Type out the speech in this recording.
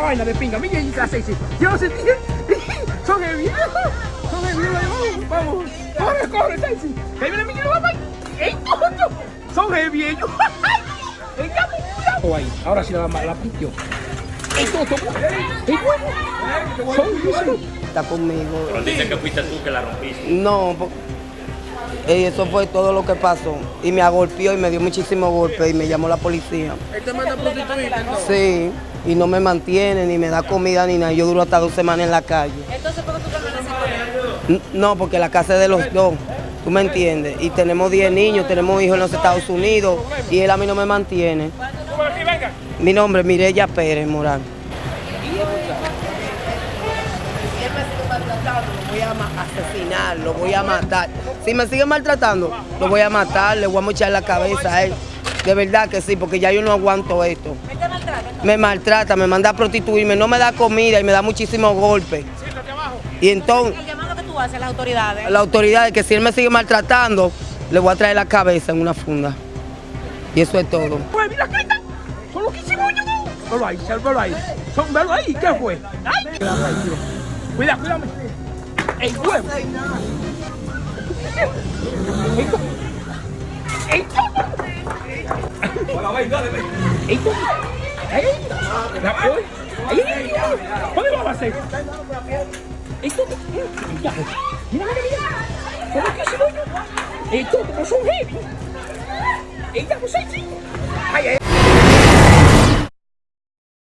vaina de pinga. Mira ahí la sexy. Yo sentí. Son heavy. Son heavy. Vamos, vamos. Corre, corre, sexy. Ahí viene mi papá. ¡Ey, coño! Son heavy ellos. ¡Ey, ya, cuidado! Ahí, ahora sí la, la pitió. ¡Ey, Toto! Son. Está conmigo. Pero dicen que fuiste tú que la rompiste. No, po- eh, eso fue todo lo que pasó. Y me agolpeó y me dio muchísimos golpes y me llamó la policía. Él te manda a prostituir, entonces. Sí, y no me mantiene, ni me da comida, ni nada. Yo duro hasta dos semanas en la calle. Entonces, ¿por qué tú permaneces con No, porque la casa es de los dos. ¿Tú me entiendes? Y tenemos 10 niños, tenemos hijos en los Estados Unidos y él a mí no me mantiene. Mi nombre es Mireya Pérez Morán. Si él me sigue maltratando, lo voy a asesinar, lo voy a matar. Si me sigue maltratando, lo voy a matar, le voy a mochar la cabeza a él. De verdad que sí, porque ya yo no aguanto esto. Me maltrata, me manda a prostituirme, no me da comida y me da muchísimos golpes. Y entonces, El llamado que tú haces a las autoridades. la autoridad es que si él me sigue maltratando, le voy a traer la cabeza en una funda. Y eso es todo. Pues mira, grita. Son loquísimos ellos. Velo ahí, velo ahí. Son, velo ahí. ¿Qué fue? ¡Ay! Cuidado, cuidado. ¡Ey, huevo! ¡Ey, tú! ¡Ey, tú! ¡Ey, tú! ¡Ey! La- ¡Ey! ¡Ey, ey, ey! ¿Dónde vas a hacer? ¡Ey, tú! Mira, mira, mira. Son loquísimos ellos. ¡Ey, tú! ¡Pero son heavy! ¡Ey, ya, pues, sí, sí! ¡Ay, ay!